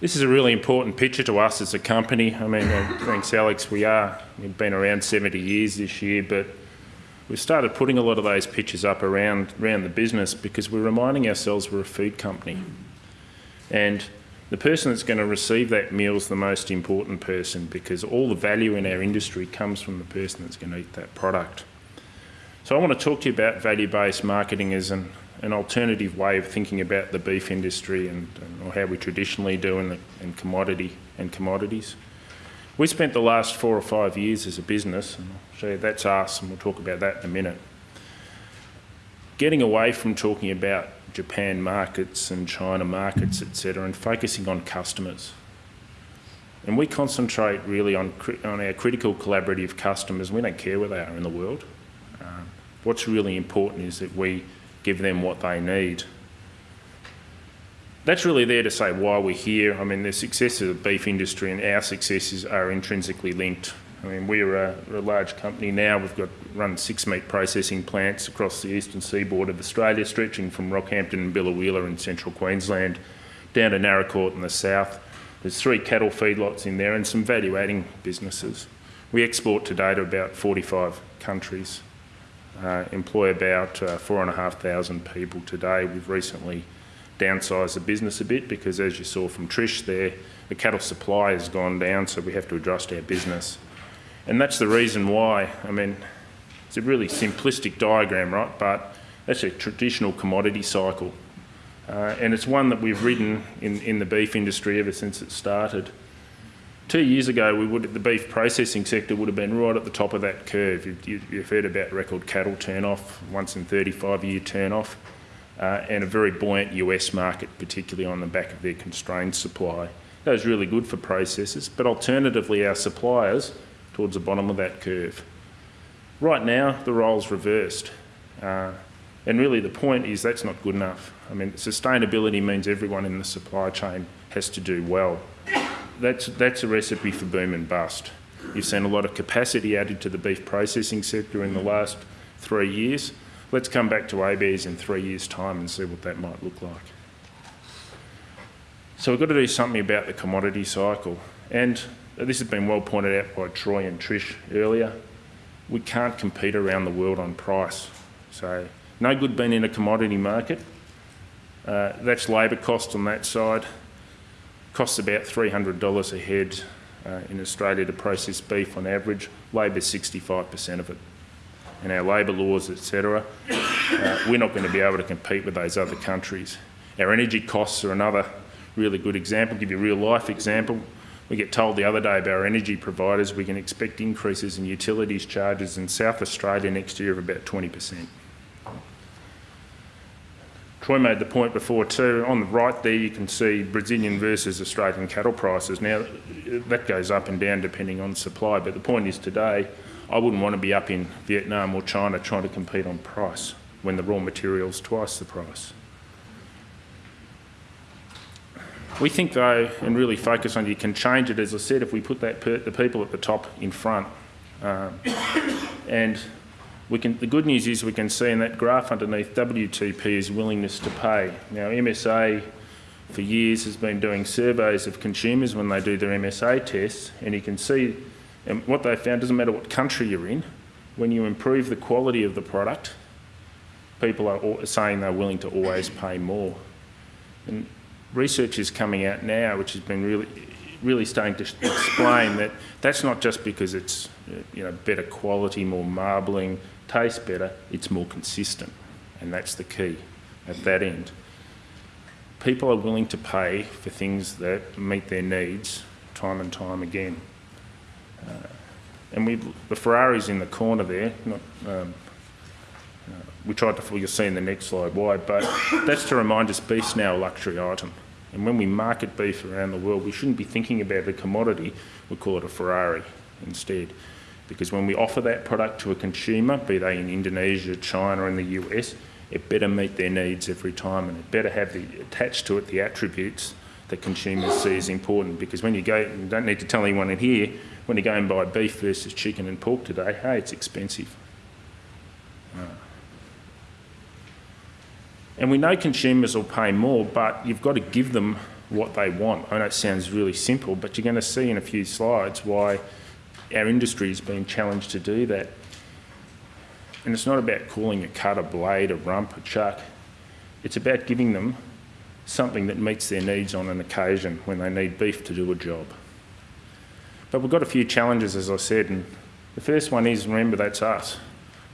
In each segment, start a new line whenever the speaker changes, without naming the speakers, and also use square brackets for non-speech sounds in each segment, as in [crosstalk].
This is a really important picture to us as a company. I mean, uh, thanks Alex, we are, we've been around 70 years this year, but we've started putting a lot of those pictures up around, around the business because we're reminding ourselves we're a food company. And the person that's going to receive that meal is the most important person because all the value in our industry comes from the person that's going to eat that product. So I want to talk to you about value-based marketing as an an alternative way of thinking about the beef industry and, and or how we traditionally do in, the, in commodity and commodities. We spent the last four or five years as a business, and I'll show you that's us, and we'll talk about that in a minute, getting away from talking about Japan markets and China markets, etc., and focusing on customers. And we concentrate really on, on our critical collaborative customers. We don't care where they are in the world. Um, what's really important is that we give them what they need. That's really there to say why we're here. I mean, the success of the beef industry and our successes are intrinsically linked. I mean, we're a, a large company now. We've got run six meat processing plants across the eastern seaboard of Australia, stretching from Rockhampton and Biloela in central Queensland down to Naracoorte in the south. There's three cattle feedlots in there and some value-adding businesses. We export today to about 45 countries uh, employ about uh, 4,500 people today. We've recently downsized the business a bit because as you saw from Trish there, the cattle supply has gone down so we have to adjust our business. And that's the reason why, I mean, it's a really simplistic diagram, right? But that's a traditional commodity cycle. Uh, and it's one that we've ridden in, in the beef industry ever since it started. Two years ago, we would the beef processing sector would have been right at the top of that curve. You've, you've heard about record cattle turn-off, once in 35-year turn-off, uh, and a very buoyant US market, particularly on the back of their constrained supply. That was really good for processors, but alternatively, our suppliers towards the bottom of that curve. Right now, the role's reversed. Uh, and really the point is that's not good enough. I mean, sustainability means everyone in the supply chain has to do well that's, that's a recipe for boom and bust. You've seen a lot of capacity added to the beef processing sector in the last three years. Let's come back to ABARES in three years' time and see what that might look like. So we've got to do something about the commodity cycle. And this has been well pointed out by Troy and Trish earlier. We can't compete around the world on price. So no good being in a commodity market. Uh, that's labour cost on that side costs about $300 a head uh, in Australia to process beef on average. Labor's 65% of it. And our labour laws, etc., uh, we're not going to be able to compete with those other countries. Our energy costs are another really good example. Give you a real life example. We get told the other day by our energy providers we can expect increases in utilities charges in South Australia next year of about 20%. Troy made the point before too, on the right there you can see Brazilian versus Australian cattle prices. Now that goes up and down depending on supply, but the point is today I wouldn't want to be up in Vietnam or China trying to compete on price when the raw material's twice the price. We think though, and really focus on, you can change it, as I said, if we put that the people at the top in front. Um, and we can, the good news is we can see in that graph underneath WTP is willingness to pay. Now MSA for years has been doing surveys of consumers when they do their MSA tests and you can see and what they found doesn't matter what country you're in, when you improve the quality of the product, people are saying they're willing to always pay more. And research is coming out now which has been really really starting to explain that that's not just because it's you know better quality, more marbling, tastes better, it's more consistent. And that's the key at that end. People are willing to pay for things that meet their needs time and time again. Uh, and we the Ferrari's in the corner there. Not, um, uh, we tried to, you'll see in the next slide why, but [coughs] that's to remind us beef's now a luxury item. And when we market beef around the world, we shouldn't be thinking about the commodity, we call it a Ferrari instead. Because when we offer that product to a consumer, be they in Indonesia, China, and the US, it better meet their needs every time and it better have the attached to it the attributes that consumers see as important. Because when you go, you don't need to tell anyone in here, when you go and buy beef versus chicken and pork today, hey, it's expensive. Uh, and we know consumers will pay more, but you've got to give them what they want. I know it sounds really simple, but you're going to see in a few slides why our industry has been challenged to do that. And it's not about calling a cut, a blade, a rump, a chuck. It's about giving them something that meets their needs on an occasion when they need beef to do a job. But we've got a few challenges, as I said, and the first one is, remember, that's us.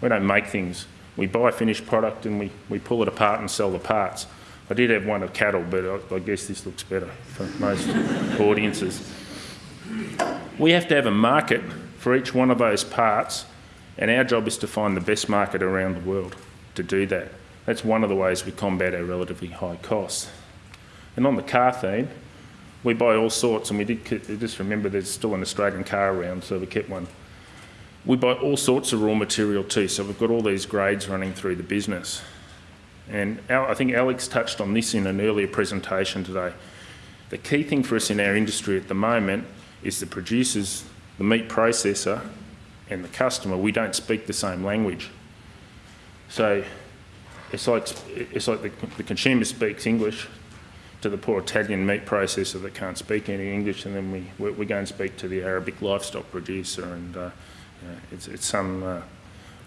We don't make things. We buy finished product and we, we pull it apart and sell the parts. I did have one of cattle, but I, I guess this looks better for most [laughs] audiences. We have to have a market for each one of those parts, and our job is to find the best market around the world to do that. That's one of the ways we combat our relatively high costs. And on the car theme, we buy all sorts, and we did just remember there's still an Australian car around, so we kept one. We buy all sorts of raw material too, so we've got all these grades running through the business. And I think Alex touched on this in an earlier presentation today. The key thing for us in our industry at the moment is the producers, the meat processor, and the customer, we don't speak the same language. So it's like, it's like the, the consumer speaks English to the poor Italian meat processor that can't speak any English, and then we, we go and speak to the Arabic livestock producer, and uh, it's, it's some uh,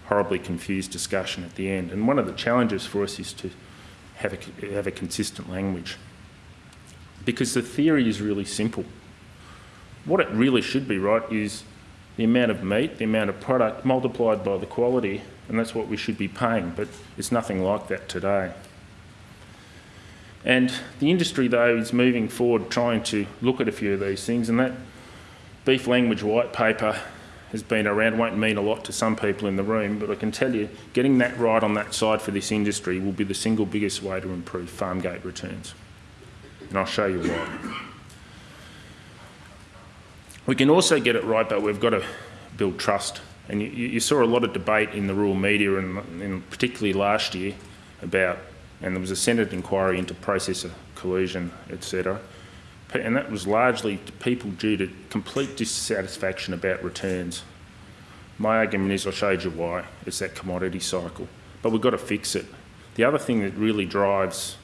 horribly confused discussion at the end. And one of the challenges for us is to have a, have a consistent language. Because the theory is really simple. What it really should be, right, is the amount of meat, the amount of product multiplied by the quality, and that's what we should be paying, but it's nothing like that today. And the industry, though, is moving forward trying to look at a few of these things, and that beef language white paper has been around won't mean a lot to some people in the room, but I can tell you getting that right on that side for this industry will be the single biggest way to improve farm gate returns. And I'll show you why. We can also get it right, but we've got to build trust. And you, you saw a lot of debate in the rural media, and, and particularly last year, about, and there was a Senate inquiry into processor collusion, etc and that was largely to people due to complete dissatisfaction about returns. My argument is I showed you why. It's that commodity cycle. But we've got to fix it. The other thing that really drives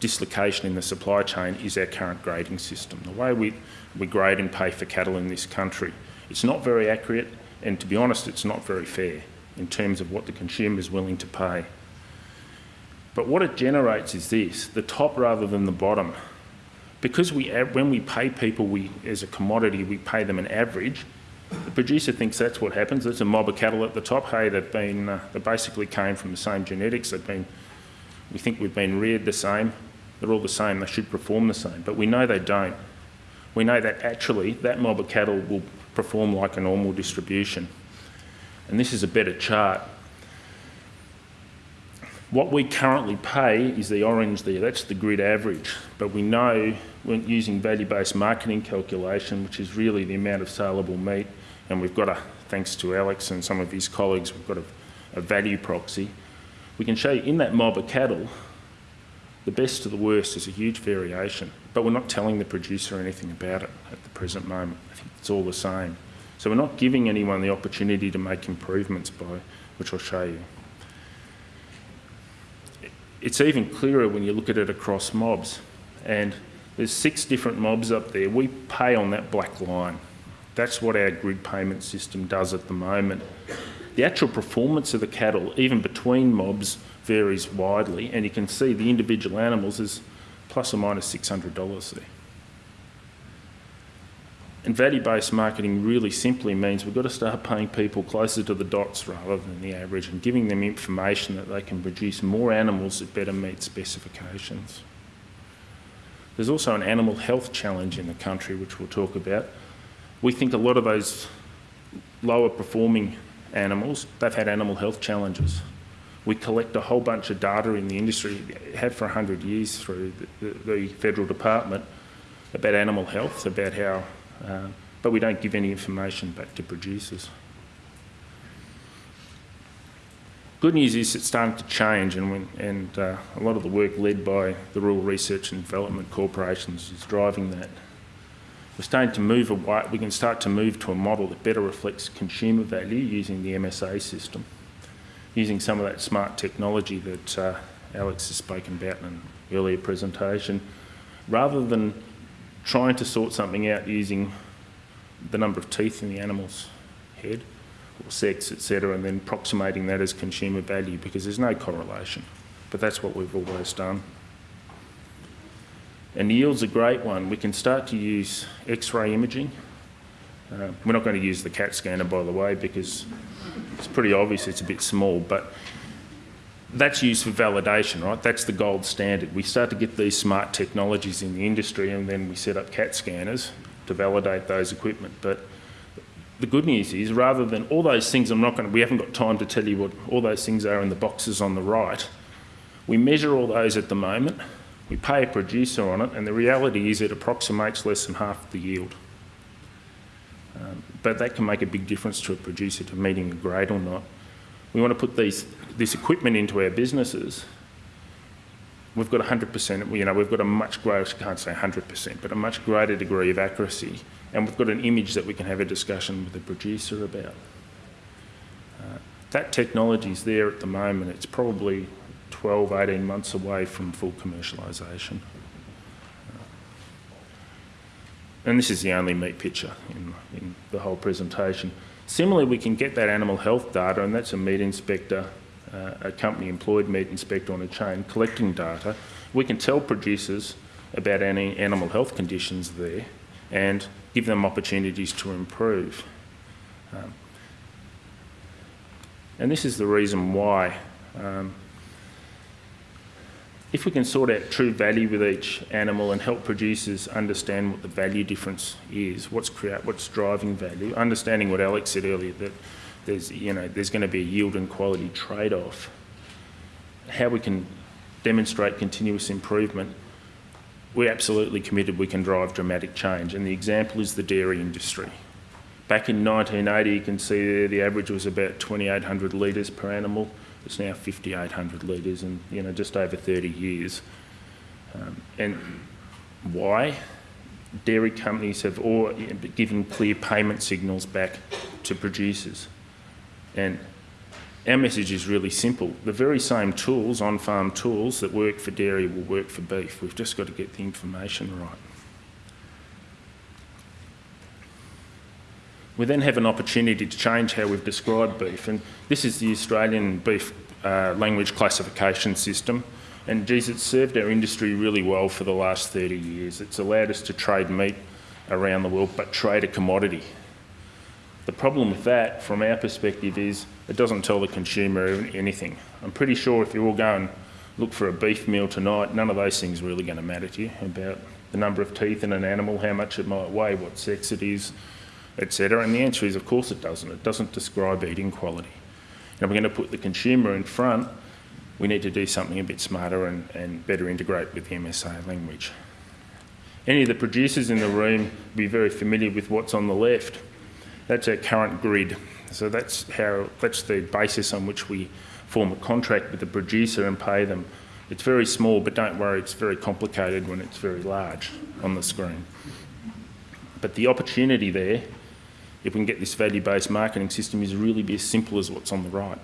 dislocation in the supply chain is our current grading system. The way we, we grade and pay for cattle in this country, it's not very accurate and to be honest, it's not very fair in terms of what the consumer is willing to pay. But what it generates is this, the top rather than the bottom because we, when we pay people we, as a commodity, we pay them an average, the producer thinks that's what happens. There's a mob of cattle at the top. Hey, they've been, uh, they basically came from the same genetics. They've been, we think we've been reared the same. They're all the same. They should perform the same. But we know they don't. We know that actually that mob of cattle will perform like a normal distribution. And this is a better chart. What we currently pay is the orange there, that's the grid average. But we know when using value-based marketing calculation, which is really the amount of saleable meat, and we've got a, thanks to Alex and some of his colleagues, we've got a, a value proxy. We can show you in that mob of cattle, the best to the worst is a huge variation, but we're not telling the producer anything about it at the present moment. I think it's all the same. So we're not giving anyone the opportunity to make improvements by, which I'll show you. It's even clearer when you look at it across mobs. And there's six different mobs up there. We pay on that black line. That's what our grid payment system does at the moment. The actual performance of the cattle, even between mobs, varies widely, and you can see the individual animals is plus or minus $600 there. And value-based marketing really simply means we've got to start paying people closer to the dots rather than the average and giving them information that they can produce more animals that better meet specifications. There's also an animal health challenge in the country, which we'll talk about. We think a lot of those lower performing animals, they've had animal health challenges. We collect a whole bunch of data in the industry, have for 100 years through the, the, the federal department, about animal health, about how uh, but we don't give any information back to producers. Good news is it's starting to change and, when, and uh, a lot of the work led by the Rural Research and Development Corporations is driving that. We're starting to move away, we can start to move to a model that better reflects consumer value using the MSA system, using some of that smart technology that uh, Alex has spoken about in an earlier presentation, rather than trying to sort something out using the number of teeth in the animal's head or sex, etc., and then approximating that as consumer value because there's no correlation. But that's what we've always done. And yield's a great one. We can start to use X-ray imaging. Uh, we're not going to use the CAT scanner, by the way, because it's pretty obvious it's a bit small, but that's used for validation, right? That's the gold standard. We start to get these smart technologies in the industry and then we set up CAT scanners to validate those equipment. But the good news is rather than all those things, I'm not going to, we haven't got time to tell you what all those things are in the boxes on the right. We measure all those at the moment, we pay a producer on it, and the reality is it approximates less than half the yield. Um, but that can make a big difference to a producer to meeting a grade or not. We want to put these, this equipment into our businesses. We've got 100%, you know, we've got a much greater, I can't say 100%, but a much greater degree of accuracy. And we've got an image that we can have a discussion with the producer about. Uh, that technology is there at the moment. It's probably 12, 18 months away from full commercialisation. And this is the only meat picture in, in the whole presentation. Similarly, we can get that animal health data, and that's a meat inspector, uh, a company employed meat inspector on a chain collecting data. We can tell producers about any animal health conditions there and give them opportunities to improve. Um, and this is the reason why um, if we can sort out true value with each animal and help producers understand what the value difference is, what's create, what's driving value, understanding what Alex said earlier that there's you know there's going to be a yield and quality trade-off. How we can demonstrate continuous improvement. We're absolutely committed we can drive dramatic change, and the example is the dairy industry. Back in 1980, you can see there the average was about 2,800 litres per animal. It's now 5,800 litres in you know just over 30 years. Um, and why? Dairy companies have all given clear payment signals back to producers. And our message is really simple. The very same tools, on-farm tools that work for dairy will work for beef. We've just got to get the information right. We then have an opportunity to change how we've described beef, and this is the Australian beef uh, language classification system. And geez, it's served our industry really well for the last 30 years. It's allowed us to trade meat around the world, but trade a commodity. The problem with that, from our perspective, is it doesn't tell the consumer anything. I'm pretty sure if you all go and look for a beef meal tonight, none of those things are really going to matter to you about the number of teeth in an animal, how much it might weigh, what sex it is, etc. And the answer is, of course, it doesn't. It doesn't describe eating quality. And we're going to put the consumer in front, we need to do something a bit smarter and, and better integrate with the MSA language. Any of the producers in the room will be very familiar with what's on the left. That's our current grid. So that's how that's the basis on which we form a contract with the producer and pay them. It's very small, but don't worry, it's very complicated when it's very large on the screen. But the opportunity there if we can get this value-based marketing system, is really be as simple as what's on the right.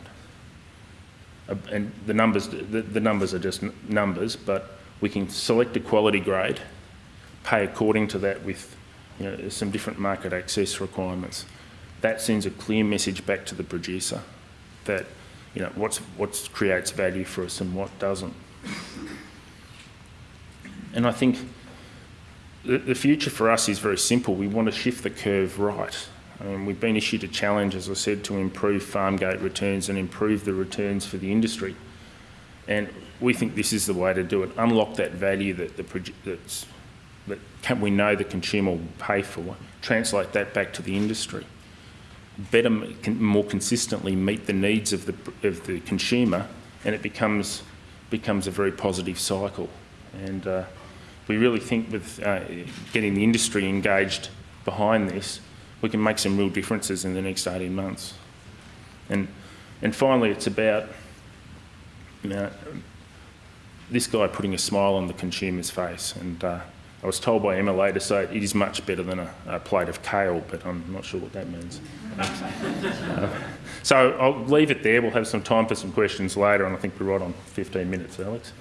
Uh, and the numbers, the, the numbers are just numbers, but we can select a quality grade, pay according to that with you know, some different market access requirements. That sends a clear message back to the producer that you know what's what creates value for us and what doesn't. And I think the, the future for us is very simple. We want to shift the curve right. We've been issued a challenge, as I said, to improve farm gate returns and improve the returns for the industry. And we think this is the way to do it. Unlock that value that, the, that can, we know the consumer will pay for, translate that back to the industry. Better, more consistently meet the needs of the, of the consumer, and it becomes, becomes a very positive cycle. And uh, we really think with uh, getting the industry engaged behind this, we can make some real differences in the next 18 months. And, and finally, it's about you know, this guy putting a smile on the consumer's face. And uh, I was told by MLA to say it is much better than a, a plate of kale, but I'm not sure what that means. uh, [laughs] so I'll leave it there. We'll have some time for some questions later, and I think we're right on 15 minutes, Alex.